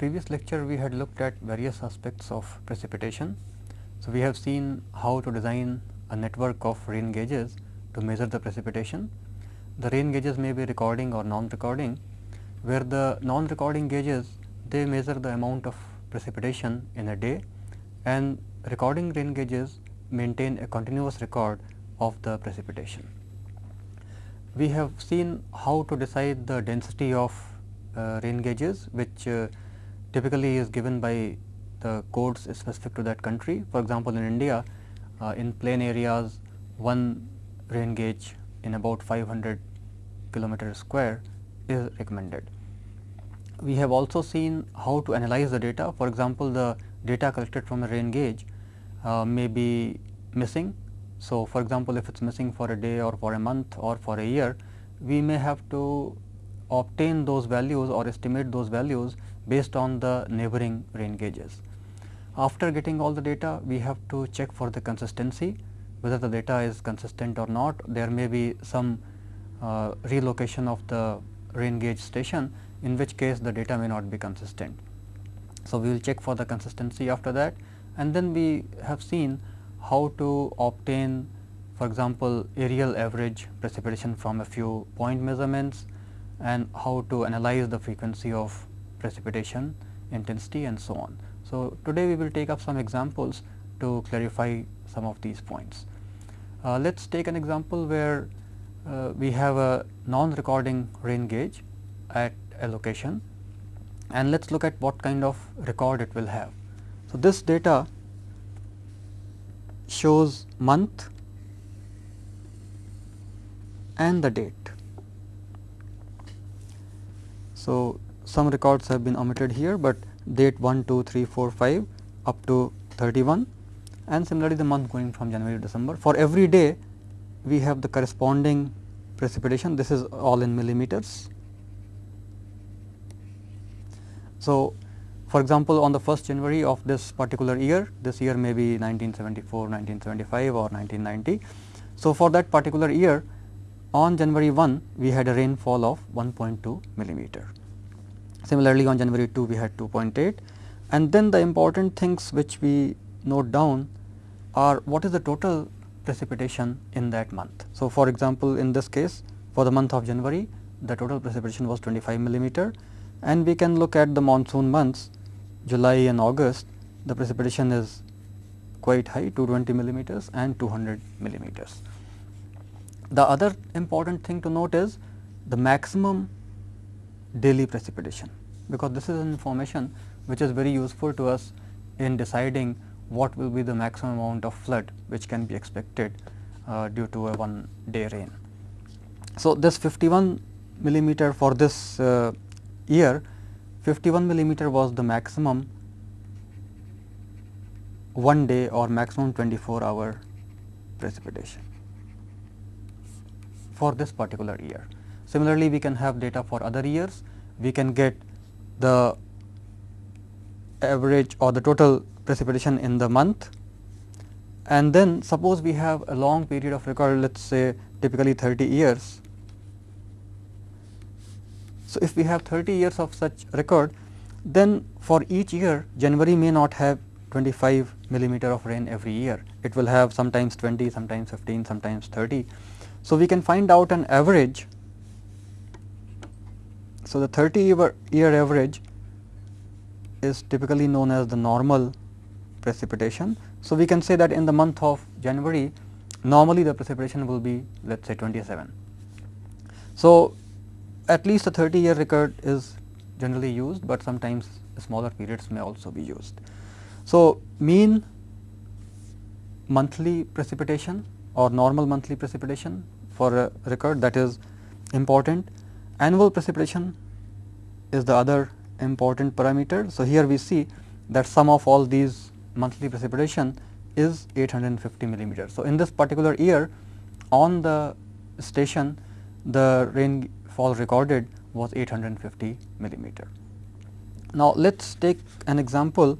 Previous lecture, we had looked at various aspects of precipitation. So, we have seen how to design a network of rain gauges to measure the precipitation. The rain gauges may be recording or non-recording, where the non-recording gauges they measure the amount of precipitation in a day and recording rain gauges maintain a continuous record of the precipitation. We have seen how to decide the density of uh, rain gauges which uh, typically is given by the codes specific to that country. For example, in India uh, in plain areas one rain gauge in about 500 kilometer square is recommended. We have also seen how to analyze the data. For example, the data collected from a rain gauge uh, may be missing. So, for example, if it is missing for a day or for a month or for a year, we may have to obtain those values or estimate those values based on the neighboring rain gauges. After getting all the data, we have to check for the consistency whether the data is consistent or not. There may be some uh, relocation of the rain gauge station in which case the data may not be consistent. So, we will check for the consistency after that and then we have seen how to obtain for example, areal average precipitation from a few point measurements and how to analyze the frequency of precipitation, intensity and so on. So, today we will take up some examples to clarify some of these points. Uh, Let us take an example where uh, we have a non-recording rain gauge at a location and let us look at what kind of record it will have. So, this data shows month and the date. So, some records have been omitted here, but date 1, 2, 3, 4, 5 up to 31 and similarly the month going from January to December. For every day we have the corresponding precipitation this is all in millimeters. So, for example, on the 1st January of this particular year this year may be 1974, 1975 or 1990. So, for that particular year on January 1 we had a rainfall of 1.2 millimeter. Similarly, on January 2 we had 2.8 and then the important things which we note down are what is the total precipitation in that month. So, for example, in this case for the month of January the total precipitation was 25 millimeter and we can look at the monsoon months July and August the precipitation is quite high 220 millimeters and 200 millimeters. The other important thing to note is the maximum daily precipitation, because this is information which is very useful to us in deciding what will be the maximum amount of flood which can be expected uh, due to a one day rain. So, this 51 millimeter for this uh, year 51 millimeter was the maximum one day or maximum 24 hour precipitation for this particular year. Similarly, we can have data for other years, we can get the average or the total precipitation in the month and then suppose we have a long period of record let us say typically 30 years. So, if we have 30 years of such record then for each year January may not have 25 millimeter of rain every year, it will have sometimes 20, sometimes 15, sometimes 30 so, we can find out an average. So, the 30 year, year average is typically known as the normal precipitation. So, we can say that in the month of January normally the precipitation will be let us say 27. So, at least a 30 year record is generally used, but sometimes smaller periods may also be used. So, mean monthly precipitation or normal monthly precipitation for a record that is important. Annual precipitation is the other important parameter. So, here we see that sum of all these monthly precipitation is 850 millimeter. So, in this particular year on the station the rainfall recorded was 850 millimeter. Now, let us take an example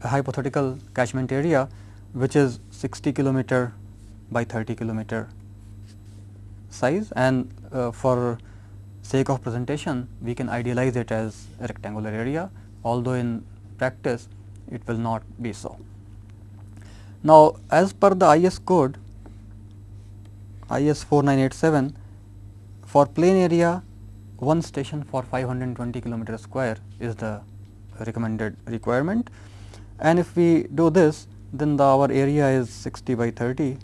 a hypothetical catchment area which is 60 kilometer by 30 kilometer size and uh, for sake of presentation we can idealize it as a rectangular area although in practice it will not be so. Now, as per the IS code IS 4987 for plain area one station for 520 kilometer square is the recommended requirement and if we do this then the our area is 60 by 30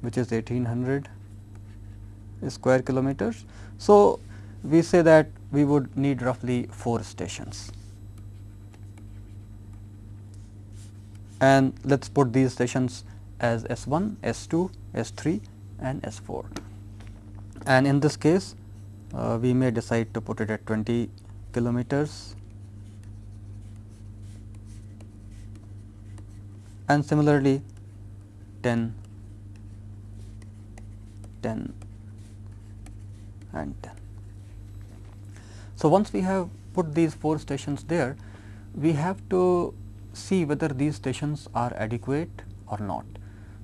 which is 1800 square kilometers. So, we say that we would need roughly 4 stations. And let us put these stations as S 1, S 2, S 3 and S 4 and in this case uh, we may decide to put it at 20 kilometers. And similarly 10, 10 and 10. So, once we have put these 4 stations there, we have to see whether these stations are adequate or not.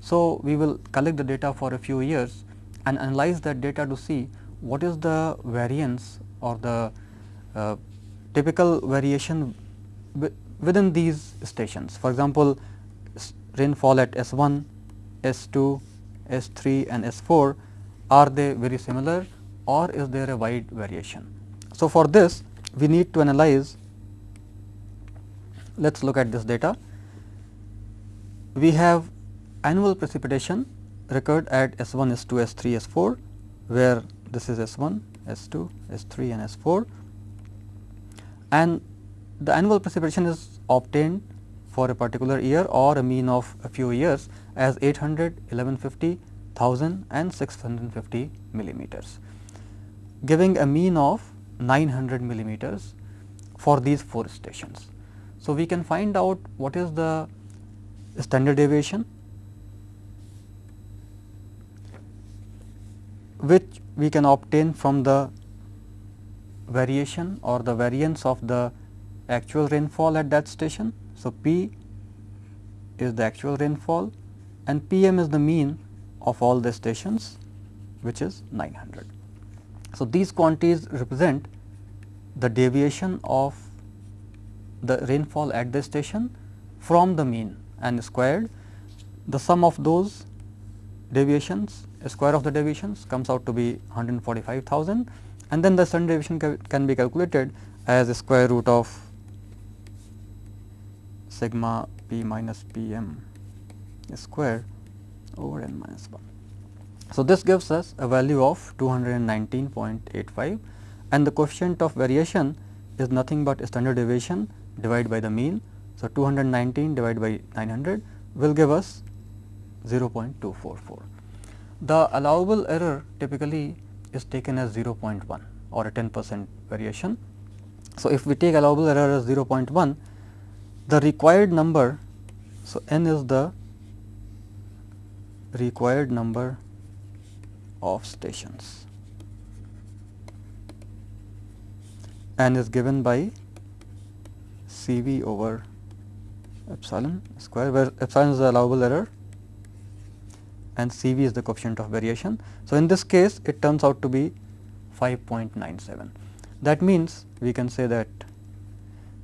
So, we will collect the data for a few years and analyze that data to see what is the variance or the uh, typical variation within these stations. For example, rainfall at S 1, S 2, S 3 and S 4 are they very similar or is there a wide variation. So, for this we need to analyze let us look at this data. We have annual precipitation recurred at S 1, S 2, S 3, S 4 where this is S 1, S 2, S 3 and S 4 and the annual precipitation is obtained for a particular year or a mean of a few years as 800, 1150, 1000 and 650 millimeters giving a mean of 900 millimeters for these 4 stations. So, we can find out what is the standard deviation which we can obtain from the variation or the variance of the actual rainfall at that station. So, P is the actual rainfall and P m is the mean of all the stations which is 900. So, these quantities represent the deviation of the rainfall at the station from the mean and squared the sum of those deviations square of the deviations comes out to be 145,000 and then the standard deviation ca can be calculated as square root of sigma p minus p m square over n minus 1. So, this gives us a value of 219.85 and the coefficient of variation is nothing but standard deviation divided by the mean. So, 219 divided by 900 will give us 0.244. The allowable error typically is taken as 0.1 or a 10 percent variation. So, if we take allowable error as 0.1, the required number, so n is the required number of stations and is given by C v over epsilon square where epsilon is the allowable error and C v is the coefficient of variation. So, in this case it turns out to be 5.97. That means, we can say that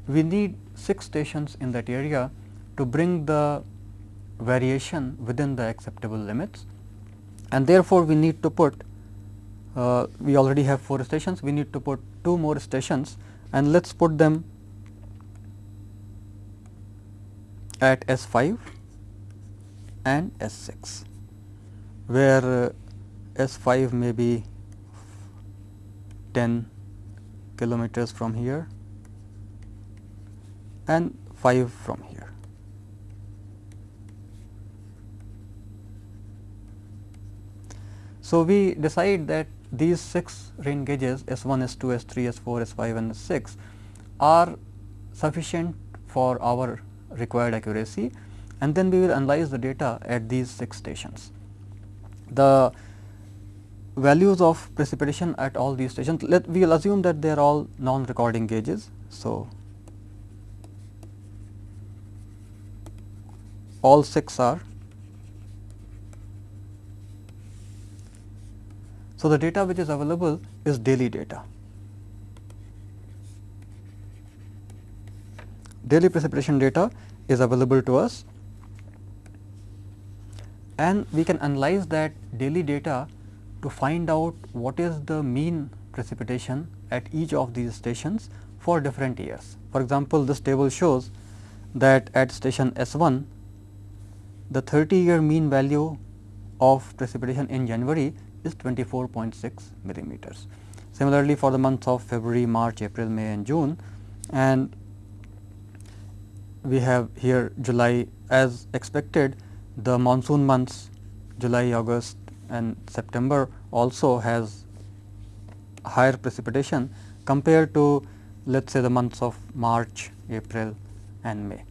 we need 6 stations in that area to bring the variation within the acceptable limits and therefore, we need to put uh, we already have 4 stations, we need to put 2 more stations and let us put them at S 5 and S 6 where uh, S 5 may be 10 kilometers from here and 5 from here. So, we decide that these 6 rain gauges S 1, S 2, S 3, S 4, S 5 and S 6 are sufficient for our required accuracy and then we will analyze the data at these 6 stations. The values of precipitation at all these stations, let we will assume that they are all non-recording gauges. So, all 6 are So, the data which is available is daily data. Daily precipitation data is available to us and we can analyze that daily data to find out what is the mean precipitation at each of these stations for different years. For example, this table shows that at station S 1 the 30 year mean value of precipitation in January is 24.6 millimeters. Similarly, for the months of February, March, April, May and June and we have here July as expected the monsoon months July, August and September also has higher precipitation compared to let us say the months of March, April and May.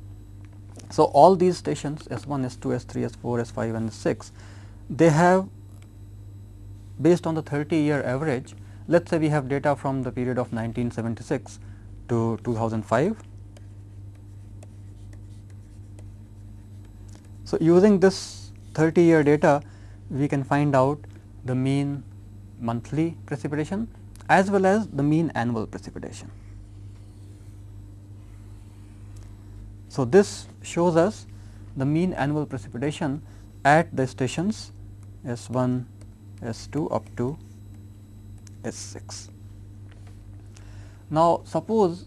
So, all these stations S 1, S 2, S 3, S 4, S 5 and S 6 they have based on the 30 year average let us say we have data from the period of 1976 to 2005. So, using this 30 year data we can find out the mean monthly precipitation as well as the mean annual precipitation. So, this shows us the mean annual precipitation at the stations S 1, S 2 up to S 6. Now, suppose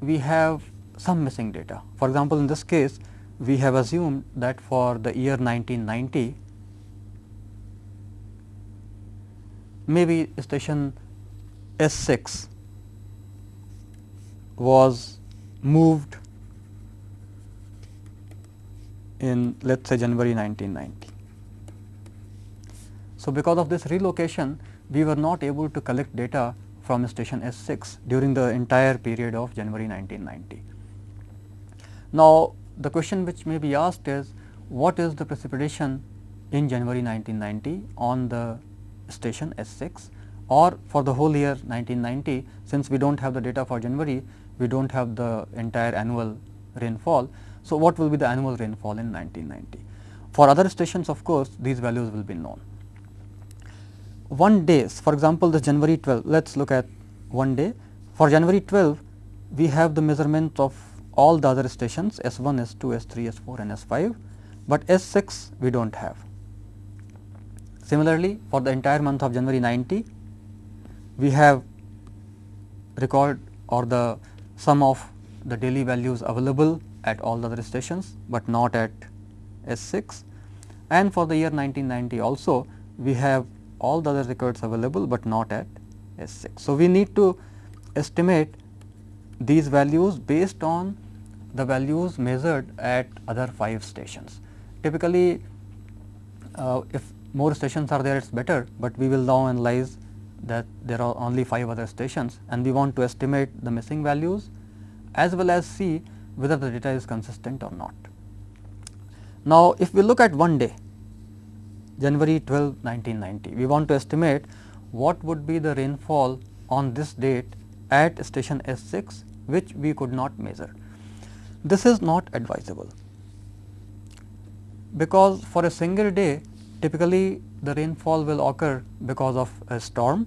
we have some missing data. For example, in this case we have assumed that for the year 1990 maybe station S 6 was moved in let us say January 1990. So, because of this relocation we were not able to collect data from station S 6 during the entire period of January 1990. Now, the question which may be asked is what is the precipitation in January 1990 on the station S 6 or for the whole year 1990 since we do not have the data for January we do not have the entire annual rainfall. So, what will be the annual rainfall in 1990? For other stations of course, these values will be known. One days for example, the January 12 let us look at one day for January 12 we have the measurement of all the other stations S 1, S 2, S 3, S 4 and S 5, but S 6 we do not have. Similarly, for the entire month of January 90 we have record or the sum of the daily values available at all the other stations, but not at S 6 and for the year 1990 also we have all the other records available, but not at S 6. So, we need to estimate these values based on the values measured at other 5 stations. Typically, uh, if more stations are there it is better, but we will now analyze that there are only 5 other stations and we want to estimate the missing values as well as see whether the data is consistent or not. Now, if we look at one day January 12, 1990, we want to estimate what would be the rainfall on this date at station S 6 which we could not measure. This is not advisable because for a single day typically the rainfall will occur because of a storm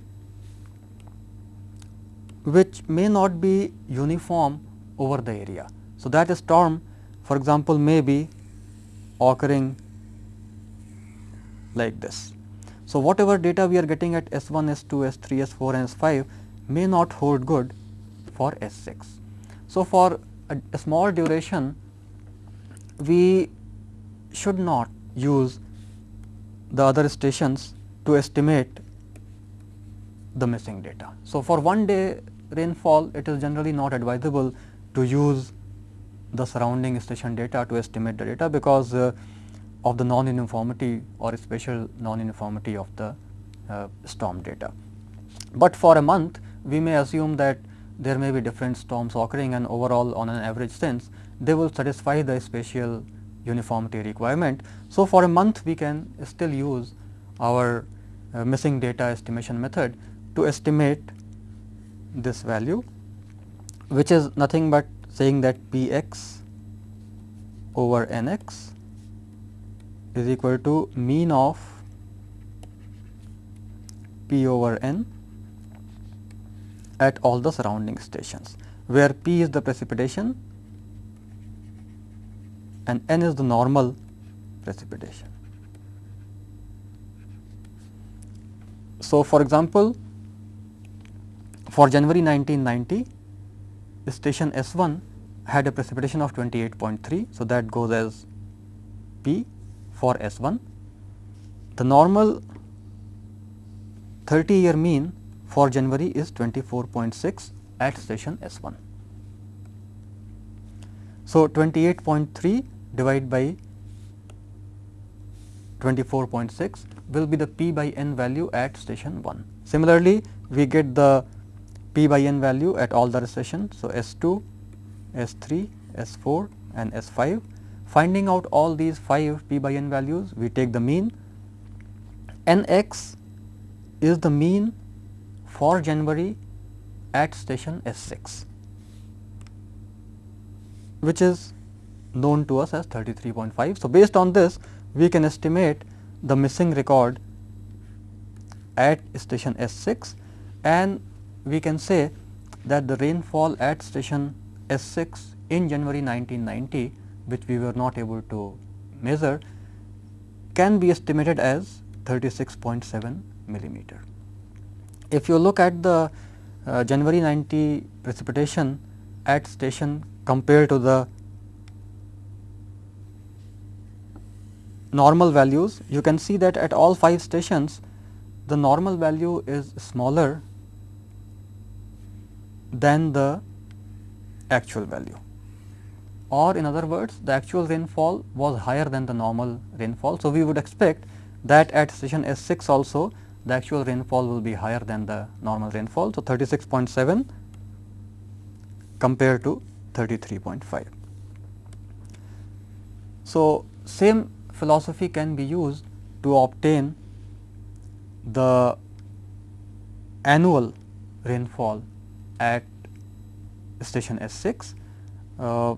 which may not be uniform over the area. So, that storm for example, may be occurring like this. So, whatever data we are getting at S 1, S 2, S 3, S 4 and S 5 may not hold good for S 6. So, for a, a small duration we should not use the other stations to estimate the missing data. So, for one day rainfall it is generally not advisable to use the surrounding station data to estimate the data because uh, of the non-uniformity or special non-uniformity of the uh, storm data. But for a month we may assume that there may be different storms occurring and overall on an average sense they will satisfy the spatial uniformity requirement. So, for a month we can still use our uh, missing data estimation method to estimate this value which is nothing but saying that p x over n x is equal to mean of P over N at all the surrounding stations, where P is the precipitation and N is the normal precipitation. So, for example, for January 1990, the station S1 had a precipitation of 28.3. So, that goes as P for S1. The normal 30 year mean for January is 24.6 at station S1. So, 28.3 divided by 24.6 will be the P by N value at station 1. Similarly, we get the P by N value at all the stations. So, S2, S3, S4 and S5. Finding out all these 5 P by N values, we take the mean. Nx is the mean for January at station S6, which is known to us as 33.5. So, based on this, we can estimate the missing record at station S6 and we can say that the rainfall at station S6 in January 1990 which we were not able to measure can be estimated as 36.7 millimeter. If you look at the uh, January 90 precipitation at station compared to the normal values, you can see that at all 5 stations the normal value is smaller than the actual value or in other words the actual rainfall was higher than the normal rainfall. So, we would expect that at station S 6 also the actual rainfall will be higher than the normal rainfall. So, 36.7 compared to 33.5. So, same philosophy can be used to obtain the annual rainfall at station S 6. Uh,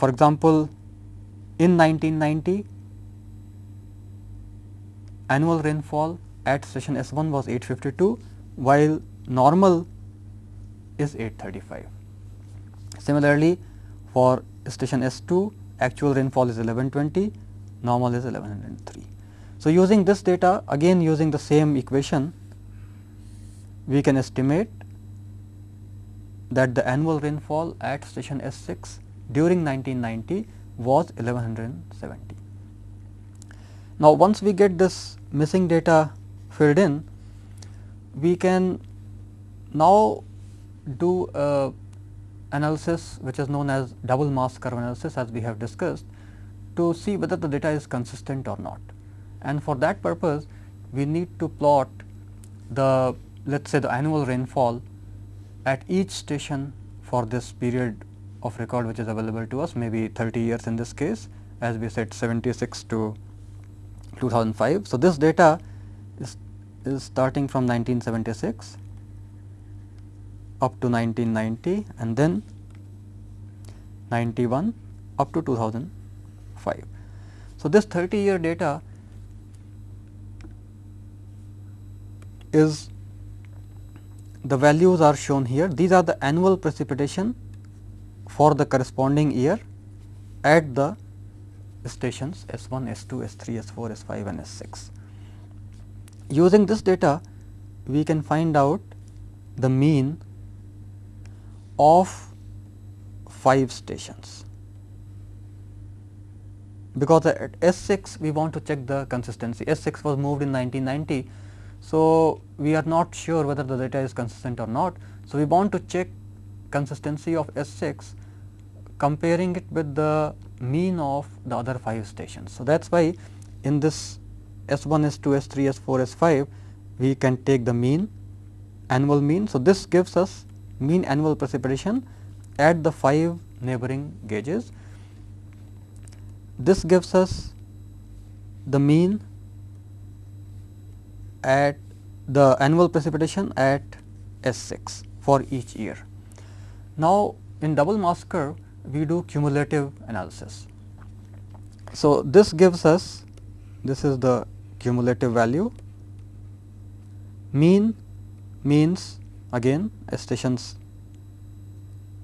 for example, in 1990 annual rainfall at station S 1 was 852, while normal is 835. Similarly, for station S 2 actual rainfall is 1120, normal is 1103. So, using this data again using the same equation, we can estimate that the annual rainfall at station S 6 during 1990 was 1170. Now, once we get this missing data filled in, we can now do a analysis which is known as double mass curve analysis as we have discussed to see whether the data is consistent or not. And for that purpose, we need to plot the let us say the annual rainfall at each station for this period of record which is available to us maybe 30 years in this case as we said 76 to 2005. So, this data is, is starting from 1976 up to 1990 and then 91 up to 2005. So, this 30 year data is the values are shown here. These are the annual precipitation for the corresponding year at the stations S 1, S 2, S 3, S 4, S 5 and S 6. Using this data, we can find out the mean of 5 stations because at S 6 we want to check the consistency. S 6 was moved in 1990 so, we are not sure whether the data is consistent or not. So, we want to check consistency of S 6 comparing it with the mean of the other 5 stations. So, that is why in this S 1, S 2, S 3, S 4, S 5 we can take the mean annual mean. So, this gives us mean annual precipitation at the 5 neighboring gauges. This gives us the mean at the annual precipitation at S 6 for each year. Now, in double mass curve we do cumulative analysis. So, this gives us this is the cumulative value mean means again stations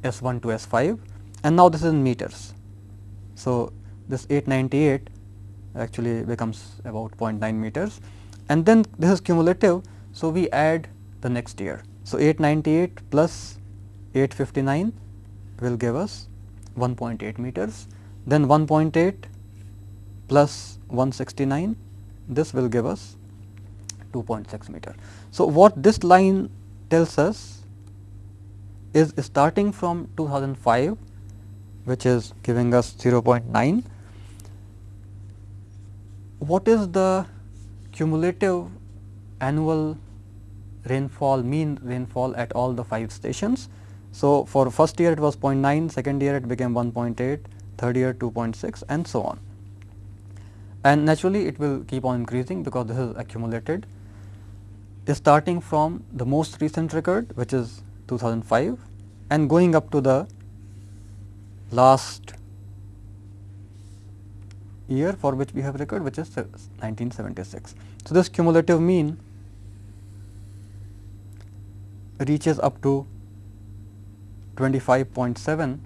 S 1 to S 5 and now this is in meters. So, this 898 actually becomes about 0.9 meters and then this is cumulative. So, we add the next year. So, 898 plus 859 will give us 1.8 meters, then 1.8 plus 169 this will give us 2.6 meter. So, what this line tells us is starting from 2005 which is giving us 0.9 what is the cumulative annual rainfall mean rainfall at all the 5 stations. So, for first year it was 0.9, second year it became 1.8, third year 2.6 and so on. And naturally it will keep on increasing because this is accumulated starting from the most recent record which is 2005 and going up to the last year for which we have record which is 1976. So, this cumulative mean reaches up to 25.7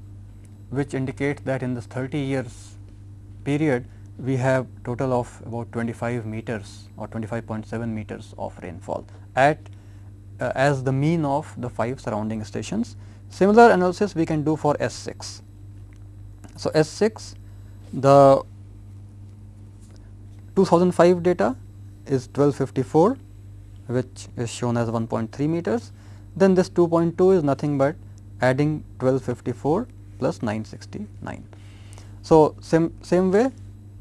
which indicates that in this 30 years period we have total of about 25 meters or 25.7 meters of rainfall at uh, as the mean of the 5 surrounding stations. Similar analysis we can do for S 6. So, S 6 the 2005 data is 1254 which is shown as 1.3 meters. Then this 2.2 is nothing but adding 1254 plus 969. So, same, same way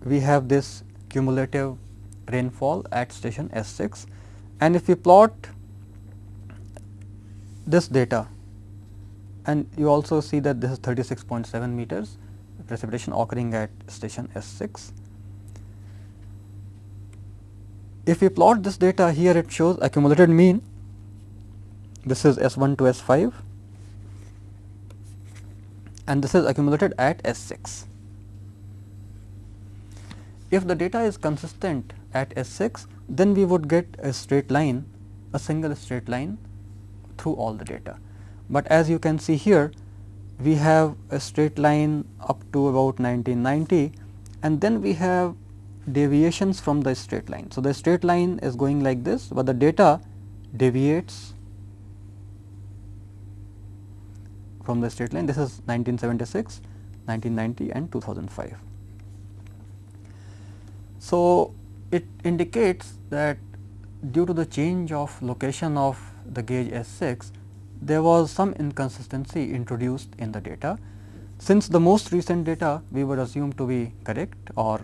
we have this cumulative rainfall at station S 6 and if we plot this data and you also see that this is 36.7 meters precipitation occurring at station S 6 If we plot this data here it shows accumulated mean. This is S 1 to S 5 and this is accumulated at S 6. If the data is consistent at S 6 then we would get a straight line a single straight line through all the data. But as you can see here we have a straight line up to about 1990 and then we have deviations from the straight line. So, the straight line is going like this, but the data deviates from the straight line. This is 1976, 1990 and 2005. So, it indicates that due to the change of location of the gauge S 6, there was some inconsistency introduced in the data. Since the most recent data we would assume to be correct or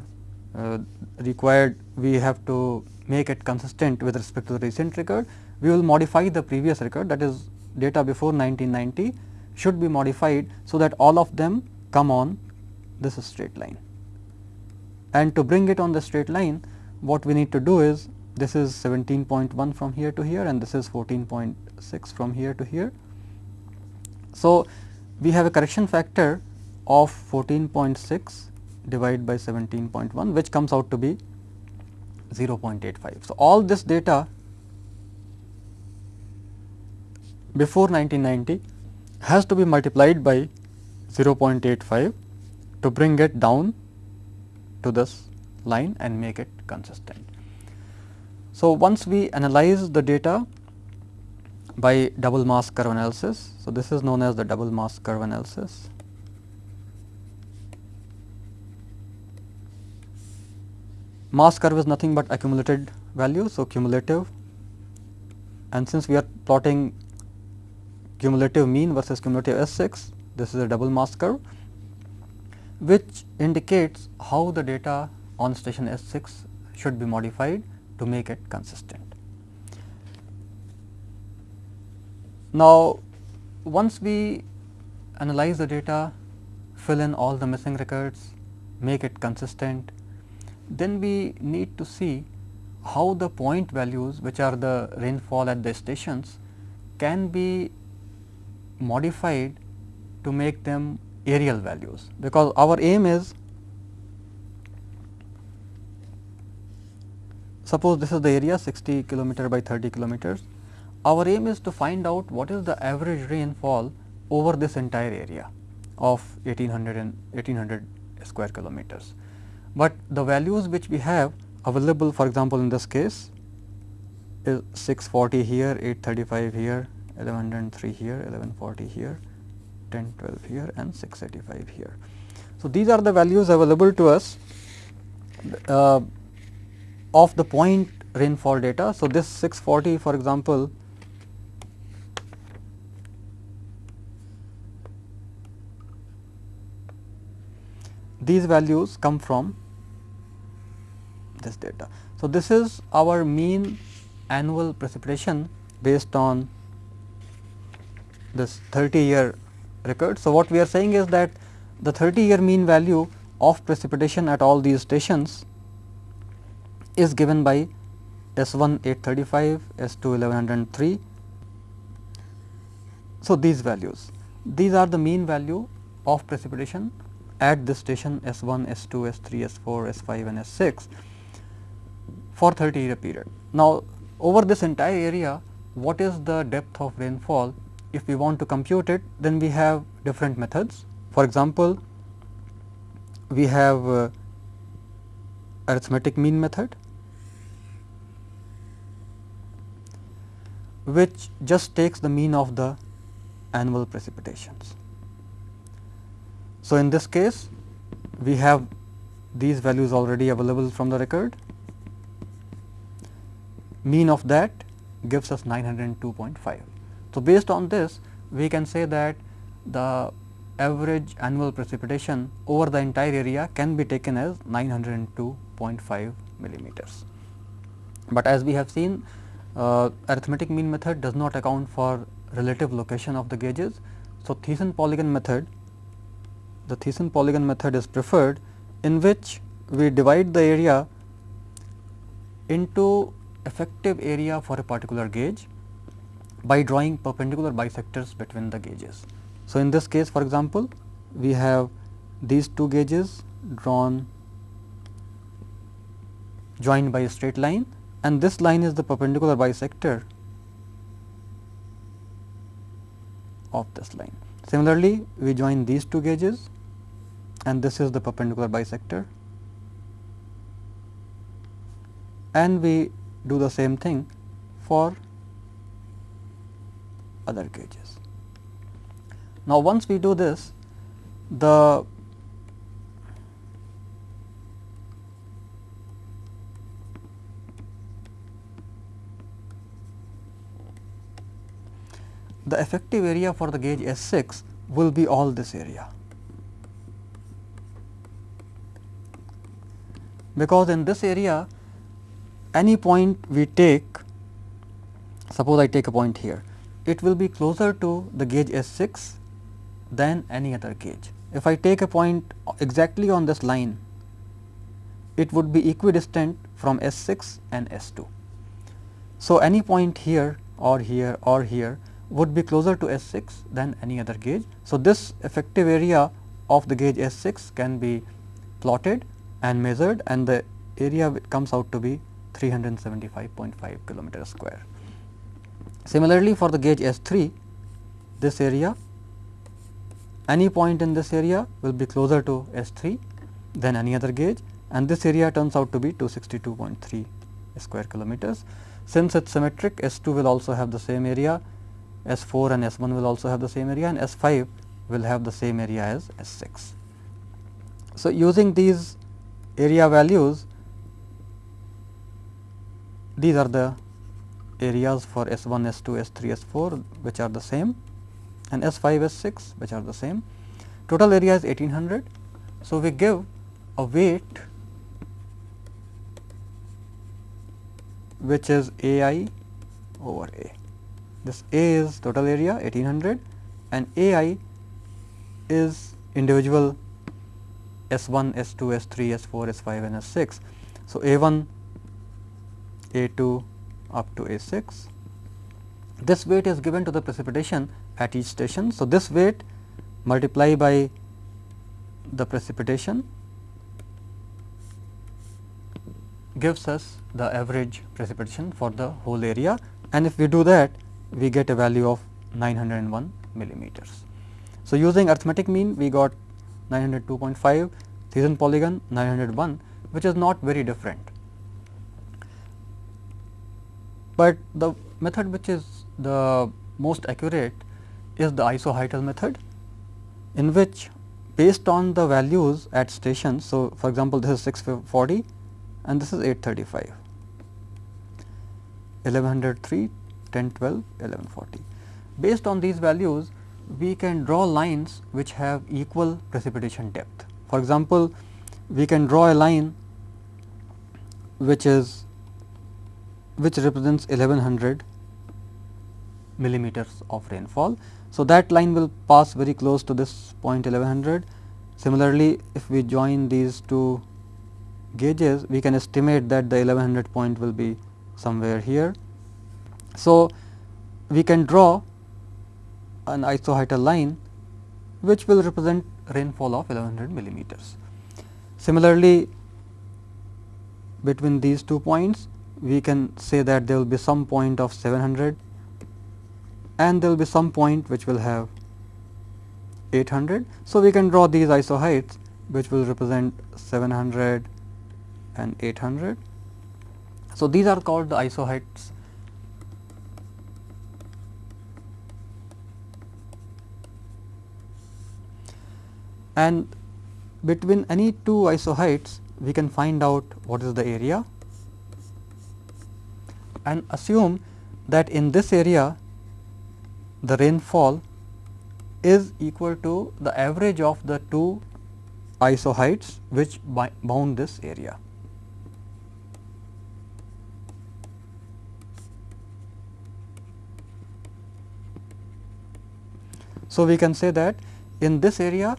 uh, required we have to make it consistent with respect to the recent record, we will modify the previous record that is data before 1990 should be modified so that all of them come on this straight line. And to bring it on the straight line what we need to do is this is 17.1 from here to here and this is 14.6 from here to here. So, we have a correction factor of 14.6 divided by 17.1 which comes out to be 0.85. So, all this data before 1990 has to be multiplied by 0.85 to bring it down to this line and make it consistent. So, once we analyze the data by double mass curve analysis. So, this is known as the double mass curve analysis. mass curve is nothing but accumulated value. So, cumulative and since we are plotting cumulative mean versus cumulative S 6, this is a double mass curve which indicates how the data on station S 6 should be modified to make it consistent. Now, once we analyze the data, fill in all the missing records, make it consistent, then we need to see how the point values which are the rainfall at the stations can be modified to make them areal values, because our aim is suppose this is the area 60 kilometer by 30 kilometers. Our aim is to find out what is the average rainfall over this entire area of 1800 and 1800 square kilometers. But the values which we have available for example, in this case is 640 here, 835 here, 1103 here, 1140 here, 1012 here and 685 here. So, these are the values available to us uh, of the point rainfall data. So, this 640 for example, these values come from this data. So, this is our mean annual precipitation based on this 30 year record. So, what we are saying is that the 30 year mean value of precipitation at all these stations is given by S 1 835, S 2 1103. So, these values these are the mean value of precipitation at this station S 1, S 2, S 3, S 4, S 5 and S 6 for 30 year period. Now, over this entire area what is the depth of rainfall if we want to compute it then we have different methods. For example, we have uh, arithmetic mean method which just takes the mean of the annual precipitations. So, in this case we have these values already available from the record mean of that gives us 902.5. So, based on this we can say that the average annual precipitation over the entire area can be taken as 902.5 millimeters. But as we have seen uh, arithmetic mean method does not account for relative location of the gauges. So, Thiessen polygon method the Thiessen polygon method is preferred in which we divide the area into effective area for a particular gauge by drawing perpendicular bisectors between the gauges. So, in this case for example, we have these two gauges drawn joined by a straight line and this line is the perpendicular bisector of this line. Similarly, we join these two gauges and this is the perpendicular bisector and we do the same thing for other gauges. Now, once we do this the the effective area for the gauge S 6 will be all this area. Because in this area any point we take suppose I take a point here it will be closer to the gauge S 6 than any other gauge. If I take a point exactly on this line it would be equidistant from S 6 and S 2. So, any point here or here or here would be closer to S 6 than any other gauge. So, this effective area of the gauge S 6 can be plotted and measured and the area comes out to be 375.5 kilometer square. Similarly, for the gauge S 3 this area any point in this area will be closer to S 3 than any other gauge and this area turns out to be 262.3 square kilometers. Since it is symmetric S 2 will also have the same area, S 4 and S 1 will also have the same area and S 5 will have the same area as S 6. So, using these area values these are the areas for S 1, S 2, S 3, S 4 which are the same and S 5, S 6 which are the same. Total area is 1800. So, we give a weight which is A i over A. This A is total area 1800 and A i is individual S 1, S 2, S 3, S 4, S 5 and S 6. So, A 1 a 2 up to A 6. This weight is given to the precipitation at each station. So, this weight multiply by the precipitation gives us the average precipitation for the whole area and if we do that we get a value of 901 millimeters. So, using arithmetic mean we got 902.5 Thiessen polygon 901 which is not very different. But the method which is the most accurate is the isohyetal method in which based on the values at stations. So, for example, this is 640 and this is 835, 1103, 1012, 1140. Based on these values, we can draw lines which have equal precipitation depth. For example, we can draw a line which is which represents 1100 millimeters of rainfall. So, that line will pass very close to this point 1100. Similarly, if we join these two gauges, we can estimate that the 1100 point will be somewhere here. So, we can draw an isohyetal line which will represent rainfall of 1100 millimeters. Similarly, between these two points we can say that there will be some point of 700 and there will be some point which will have 800. So, we can draw these isohyets which will represent 700 and 800. So, these are called the isohyets and between any two isohyets we can find out what is the area and assume that in this area the rainfall is equal to the average of the two isohyets which bound this area. So, we can say that in this area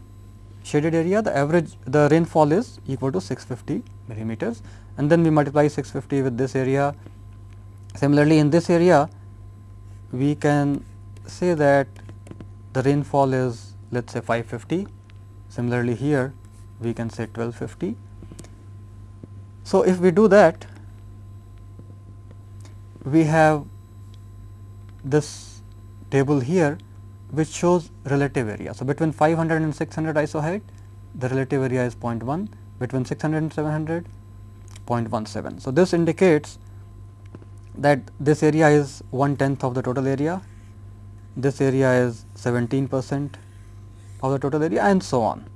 shaded area the average the rainfall is equal to 650 millimeters and then we multiply 650 with this area. Similarly, in this area we can say that the rainfall is let us say 550. Similarly, here we can say 1250. So, if we do that we have this table here which shows relative area. So, between 500 and 600 isohyet the relative area is 0.1 between 600 and 700 0.17. So, this indicates that this area is one tenth of the total area, this area is 17 percent of the total area and so on.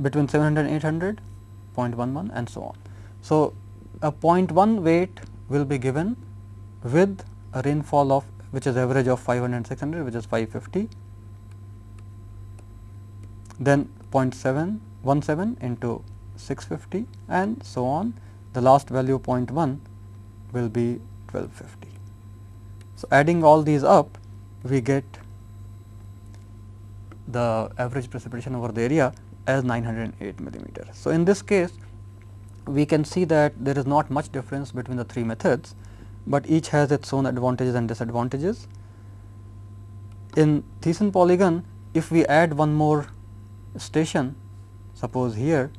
Between 700 and 800 0.11 and so on. So, a 0.1 weight will be given with a rainfall of which is average of 500 and 600 which is 550 then 0.717 into 650 and so on. The last value 0.1 will be 1250. So, adding all these up we get the average precipitation over the area as 908 millimeter. So, in this case we can see that there is not much difference between the three methods but each has its own advantages and disadvantages. In Thiessen polygon, if we add one more station, suppose here,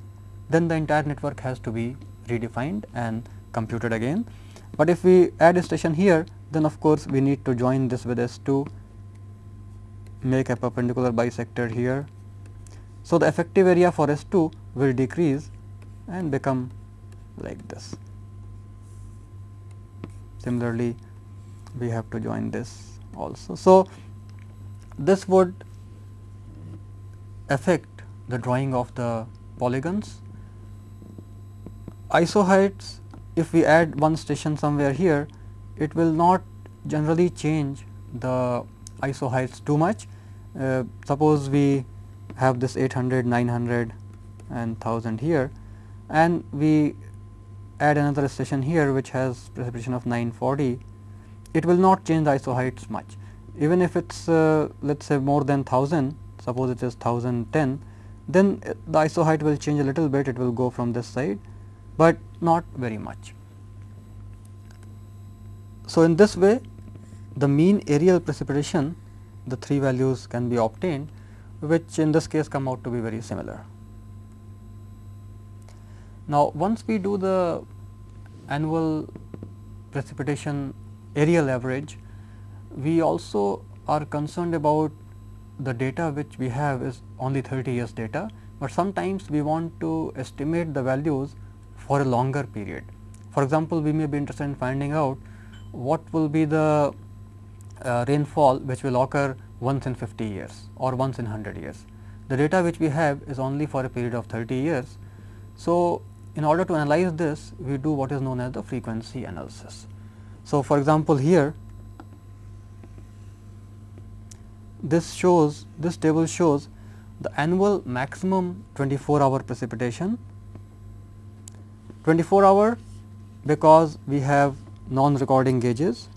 then the entire network has to be redefined and computed again. But if we add a station here, then of course, we need to join this with S 2, make a perpendicular bisector here. So, the effective area for S 2 will decrease and become like this. Similarly, we have to join this also. So, this would affect the drawing of the polygons. Isohyets, if we add one station somewhere here, it will not generally change the isohyets too much. Uh, suppose we have this 800, 900 and 1000 here and we add another station here which has precipitation of 940, it will not change the isohyets much. Even if it is uh, let us say more than 1000, suppose it is 1010, then the isohyet will change a little bit, it will go from this side, but not very much. So, in this way the mean areal precipitation the three values can be obtained which in this case come out to be very similar. Now, once we do the annual precipitation areal average, we also are concerned about the data which we have is only 30 years data, but sometimes we want to estimate the values for a longer period. For example, we may be interested in finding out what will be the uh, rainfall which will occur once in 50 years or once in 100 years. The data which we have is only for a period of 30 years. So, in order to analyze this, we do what is known as the frequency analysis. So, for example, here this shows this table shows the annual maximum 24 hour precipitation 24 hour because we have non recording gauges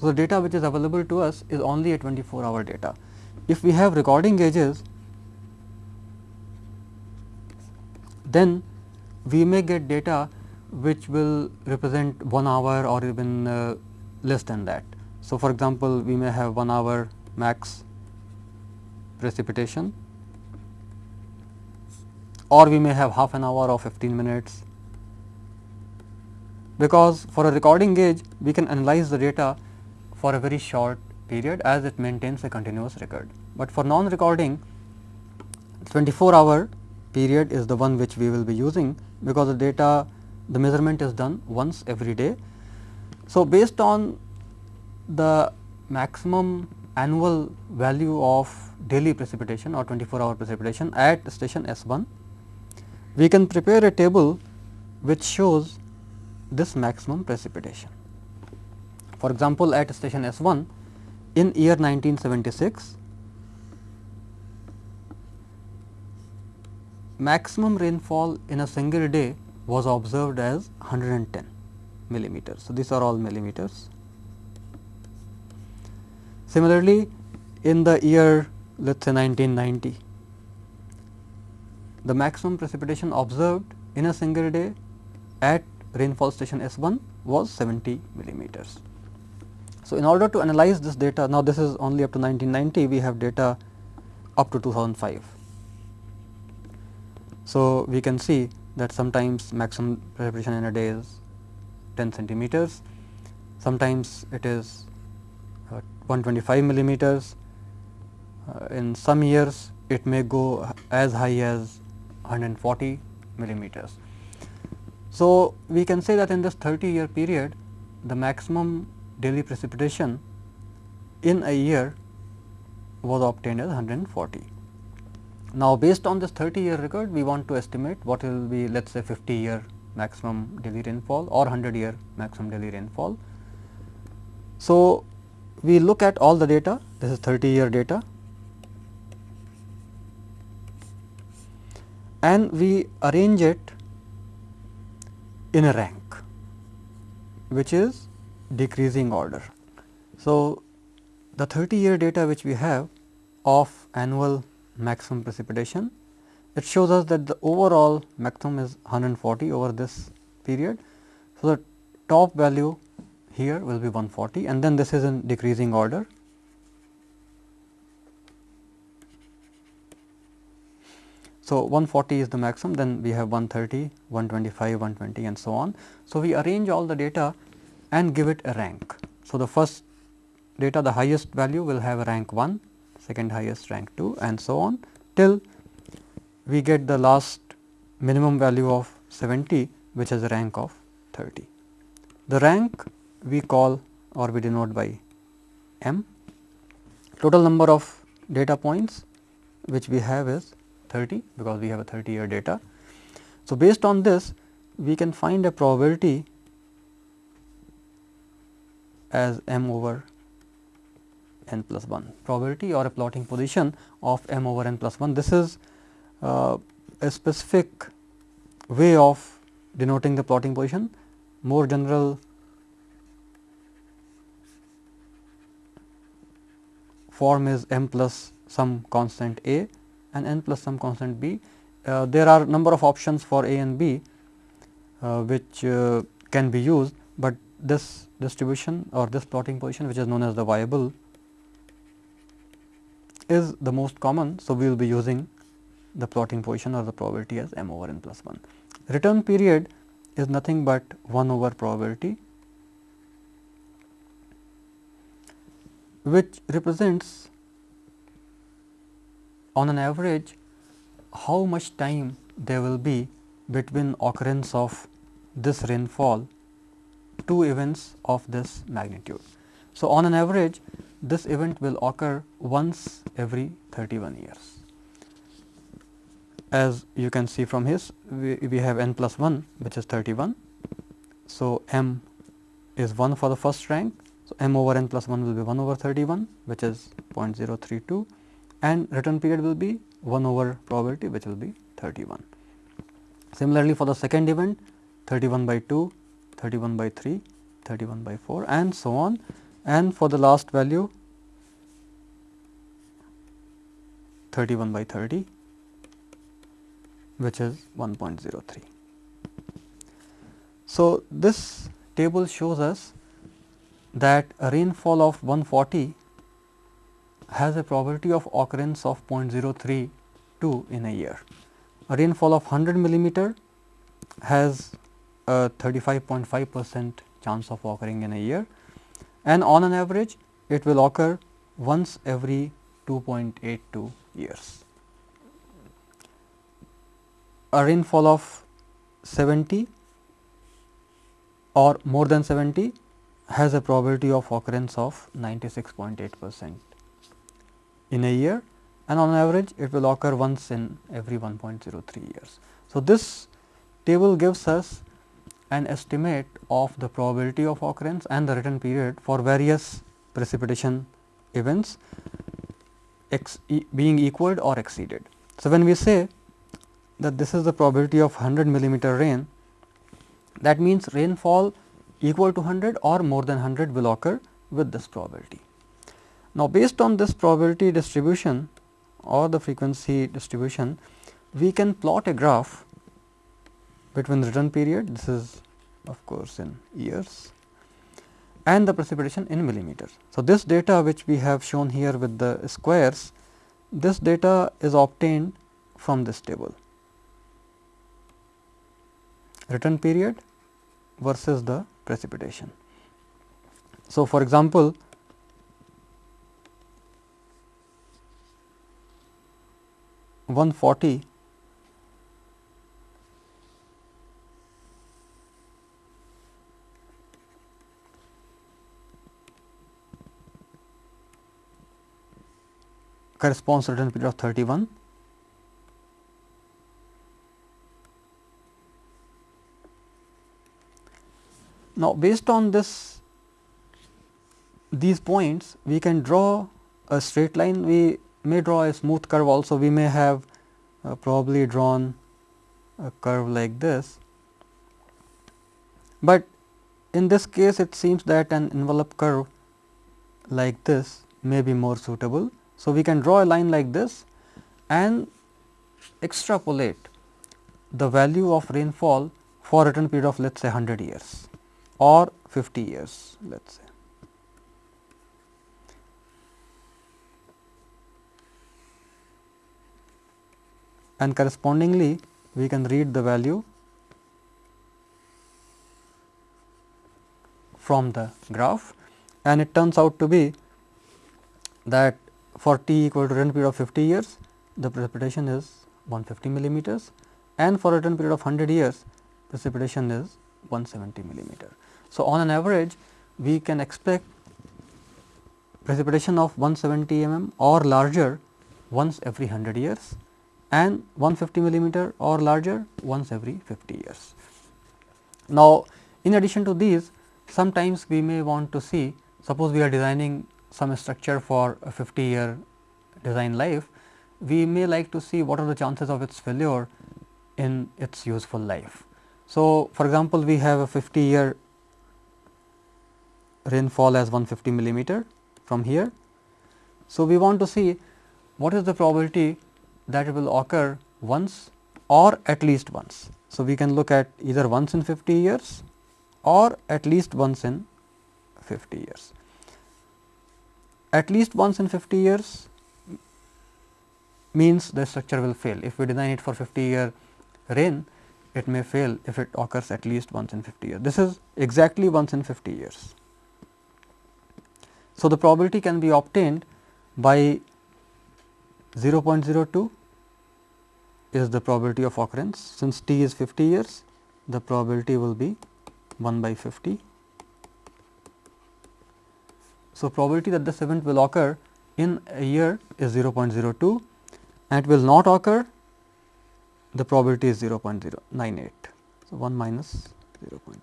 So, the data which is available to us is only a 24 hour data. If we have recording gauges, then we may get data which will represent 1 hour or even uh, less than that. So, for example, we may have 1 hour max precipitation or we may have half an hour or 15 minutes because for a recording gauge we can analyze the data for a very short period as it maintains a continuous record. But for non recording 24 hour period is the one which we will be using because the data the measurement is done once every day. So, based on the maximum annual value of daily precipitation or 24 hour precipitation at station S 1, we can prepare a table which shows this maximum precipitation. For example, at station S 1 in year 1976, maximum rainfall in a single day was observed as 110 millimeters. So, these are all millimeters. Similarly, in the year let us say 1990, the maximum precipitation observed in a single day at rainfall station S 1 was 70 millimeters. So, in order to analyze this data now this is only up to 1990 we have data up to 2005. So, we can see that sometimes maximum precipitation in a day is 10 centimeters, sometimes it is uh, 125 millimeters, uh, in some years it may go as high as 140 millimeters. So, we can say that in this 30 year period the maximum daily precipitation in a year was obtained as 140. Now, based on this 30 year record, we want to estimate what will be let us say 50 year maximum daily rainfall or 100 year maximum daily rainfall. So, we look at all the data, this is 30 year data and we arrange it in a rank, which is decreasing order. So, the 30 year data which we have of annual maximum precipitation. It shows us that the overall maximum is 140 over this period. So, the top value here will be 140 and then this is in decreasing order. So, 140 is the maximum then we have 130, 125, 120 and so on. So, we arrange all the data and give it a rank. So, the first data the highest value will have a rank 1, second highest rank 2 and so on till we get the last minimum value of 70 which has a rank of 30. The rank we call or we denote by m. Total number of data points which we have is 30 because we have a 30 year data. So, based on this we can find a probability as m over n plus 1 probability or a plotting position of m over n plus 1. This is uh, a specific way of denoting the plotting position. More general form is m plus some constant a and n plus some constant b. Uh, there are number of options for a and b uh, which uh, can be used, but this distribution or this plotting position which is known as the Weibull is the most common. So, we will be using the plotting position or the probability as m over n plus 1. Return period is nothing but 1 over probability which represents on an average how much time there will be between occurrence of this rainfall two events of this magnitude. So, on an average this event will occur once every 31 years. As you can see from his we, we have n plus 1 which is 31. So, m is 1 for the first rank. So, m over n plus 1 will be 1 over 31 which is 0.032 and return period will be 1 over probability which will be 31. Similarly, for the second event 31 by 2, 31 by 3, 31 by 4 and so on and for the last value 31 by 30 which is 1.03. So, this table shows us that a rainfall of 140 has a probability of occurrence of 0.032 in a year. A rainfall of 100 millimeter has a 35.5 percent chance of occurring in a year and on an average it will occur once every 2.82 years. A rainfall of 70 or more than 70 has a probability of occurrence of 96.8 percent in a year and on average it will occur once in every 1.03 years. So, this table gives us an estimate of the probability of occurrence and the return period for various precipitation events e being equaled or exceeded. So, when we say that this is the probability of 100 millimeter rain that means rainfall equal to 100 or more than 100 will occur with this probability. Now, based on this probability distribution or the frequency distribution, we can plot a graph between return period, this is of course in years and the precipitation in millimeters. So, this data which we have shown here with the squares, this data is obtained from this table. Return period versus the precipitation. So, for example, 140 corresponds to return period of 31. Now, based on this these points we can draw a straight line we may draw a smooth curve also we may have uh, probably drawn a curve like this. But in this case it seems that an envelope curve like this may be more suitable. So, we can draw a line like this and extrapolate the value of rainfall for return period of let us say 100 years or 50 years let us say. And correspondingly we can read the value from the graph. And it turns out to be that for t equal to return period of 50 years the precipitation is 150 millimeters. And for a return period of 100 years precipitation is 170 millimeter. So, on an average we can expect precipitation of 170 mm or larger once every 100 years and 150 millimeter or larger once every 50 years. Now, in addition to these sometimes we may want to see suppose we are designing some structure for a 50 year design life, we may like to see what are the chances of its failure in its useful life. So, for example, we have a 50 year rainfall as 150 millimeter from here. So, we want to see what is the probability that will occur once or at least once. So, we can look at either once in 50 years or at least once in 50 years. At least once in 50 years means the structure will fail. If we design it for 50 year rain, it may fail if it occurs at least once in 50 years. This is exactly once in 50 years. So, the probability can be obtained by 0.02 is the probability of occurrence. Since t is 50 years, the probability will be 1 by 50. So, probability that this event will occur in a year is 0.02 and it will not occur the probability is 0.098. So, 1 minus 0.02.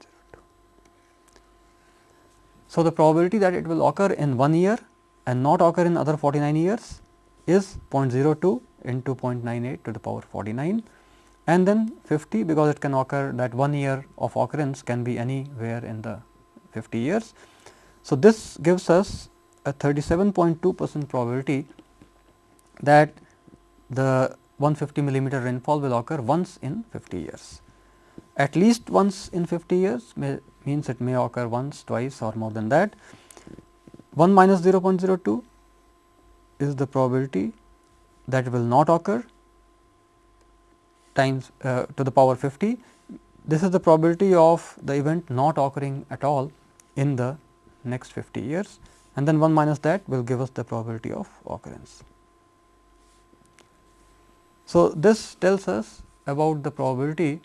So, the probability that it will occur in 1 year and not occur in other 49 years is 0.02 into 0.98 to the power 49 and then 50 because it can occur that 1 year of occurrence can be anywhere in the 50 years. So, this gives us a 37.2 percent probability that the 150 millimeter rainfall will occur once in 50 years. At least once in 50 years may, means it may occur once, twice or more than that. 1 minus 0.02 is the probability that will not occur times uh, to the power 50. This is the probability of the event not occurring at all in the next 50 years and then 1 minus that will give us the probability of occurrence. So, this tells us about the probability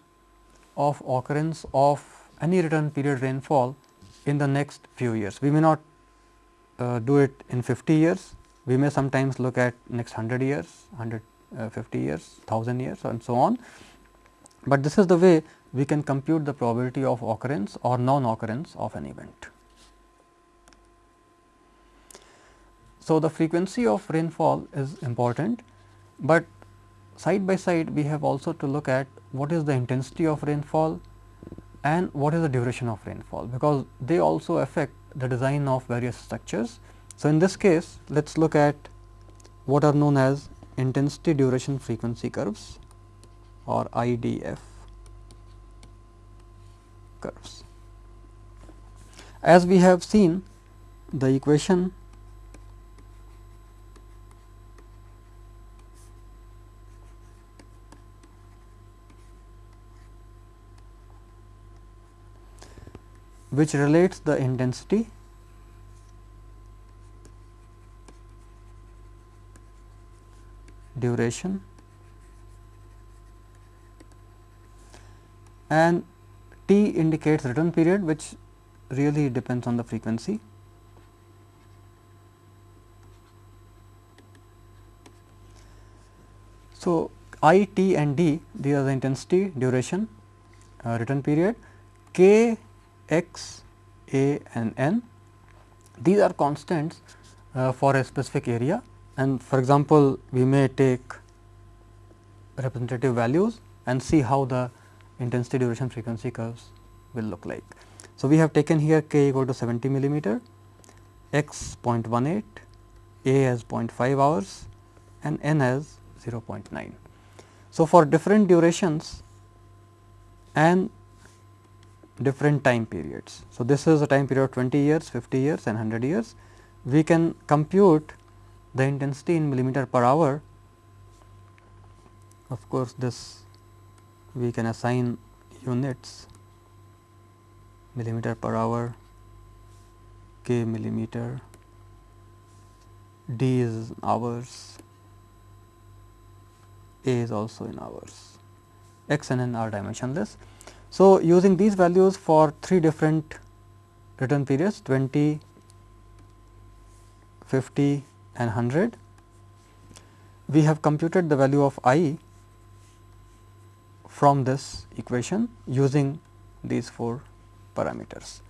of occurrence of any return period rainfall in the next few years. We may not uh, do it in 50 years, we may sometimes look at next 100 years, 150 uh, years, 1000 years and so on. But this is the way we can compute the probability of occurrence or non occurrence of an event. So, the frequency of rainfall is important, but side by side we have also to look at what is the intensity of rainfall and what is the duration of rainfall, because they also affect the design of various structures. So, in this case let us look at what are known as intensity duration frequency curves or IDF curves. As we have seen the equation which relates the intensity duration. And t indicates return period which really depends on the frequency. So, i, t and d these are the intensity, duration, uh, return period, k, x, a and n these are constants uh, for a specific area and for example, we may take representative values and see how the intensity duration frequency curves will look like. So, we have taken here k equal to 70 millimeter, x 0.18, a as 0.5 hours and n as 0.9. So, for different durations and different time periods. So, this is a time period of 20 years, 50 years and 100 years. We can compute the intensity in millimeter per hour. Of course, this we can assign units millimeter per hour, k millimeter, d is hours, a is also in hours, x and n are dimensionless. So, using these values for three different return periods 20, 50 and 100, we have computed the value of i from this equation using these four parameters.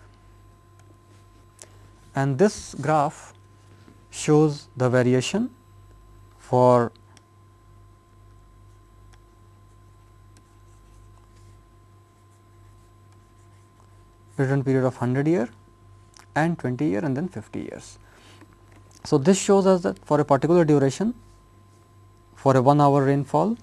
And this graph shows the variation for return period of 100 year and 20 year and then 50 years. So, this shows us that for a particular duration for a 1 hour rainfall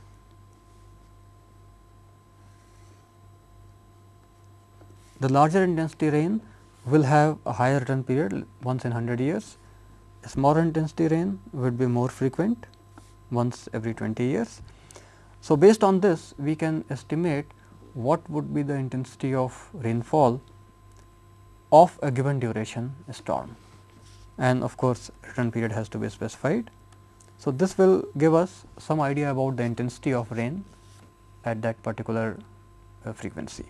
The larger intensity rain will have a higher return period once in 100 years. A smaller intensity rain would be more frequent once every 20 years. So, based on this we can estimate what would be the intensity of rainfall of a given duration storm and of course, return period has to be specified. So, this will give us some idea about the intensity of rain at that particular uh, frequency.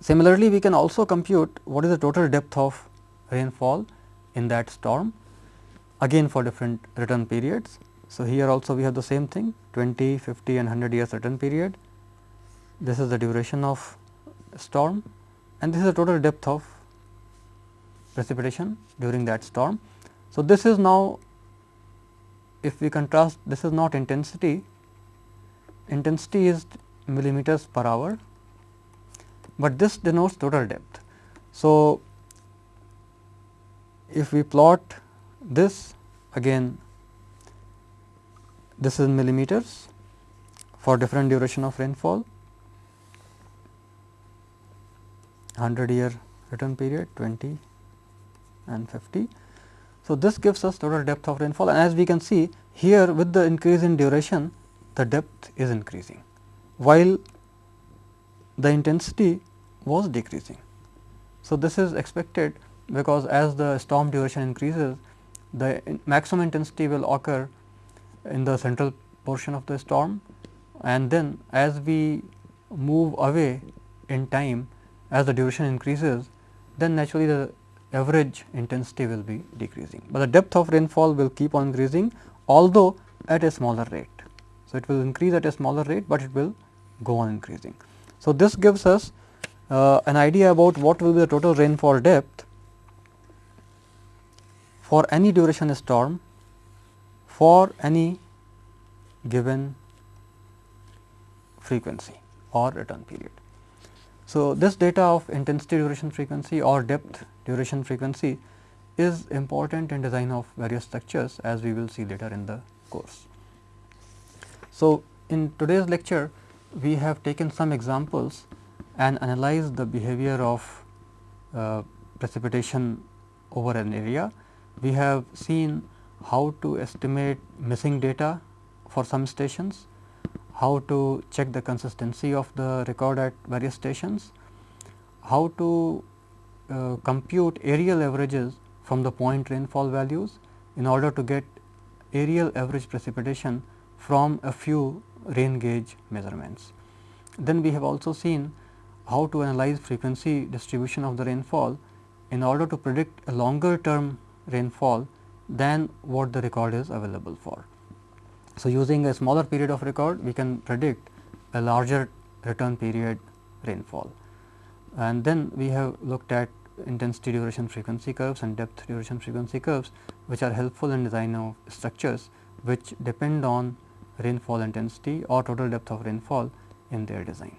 Similarly, we can also compute what is the total depth of rainfall in that storm again for different return periods. So, here also we have the same thing 20, 50 and 100 years return period. This is the duration of storm and this is the total depth of precipitation during that storm. So, this is now if we contrast this is not intensity, intensity is millimeters per hour, but this denotes total depth. So, if we plot this again this is millimeters for different duration of rainfall 100 year return period 20 and 50. So, this gives us total depth of rainfall and as we can see here with the increase in duration the depth is increasing while the intensity was decreasing. So, this is expected because as the storm duration increases the in maximum intensity will occur in the central portion of the storm and then as we move away in time as the duration increases then naturally the average intensity will be decreasing, but the depth of rainfall will keep on increasing although at a smaller rate. So, it will increase at a smaller rate, but it will go on increasing. So, this gives us uh, an idea about what will be the total rainfall depth for any duration storm for any given frequency or return period. So, this data of intensity duration frequency or depth duration frequency is important in design of various structures as we will see later in the course. So, in today's lecture we have taken some examples and analyzed the behavior of uh, precipitation over an area. We have seen how to estimate missing data for some stations, how to check the consistency of the record at various stations, how to uh, compute areal averages from the point rainfall values in order to get areal average precipitation from a few rain gauge measurements. Then we have also seen how to analyze frequency distribution of the rainfall in order to predict a longer term rainfall than what the record is available for. So, using a smaller period of record we can predict a larger return period rainfall. And then we have looked at intensity duration frequency curves and depth duration frequency curves which are helpful in design of structures which depend on rainfall intensity or total depth of rainfall in their design.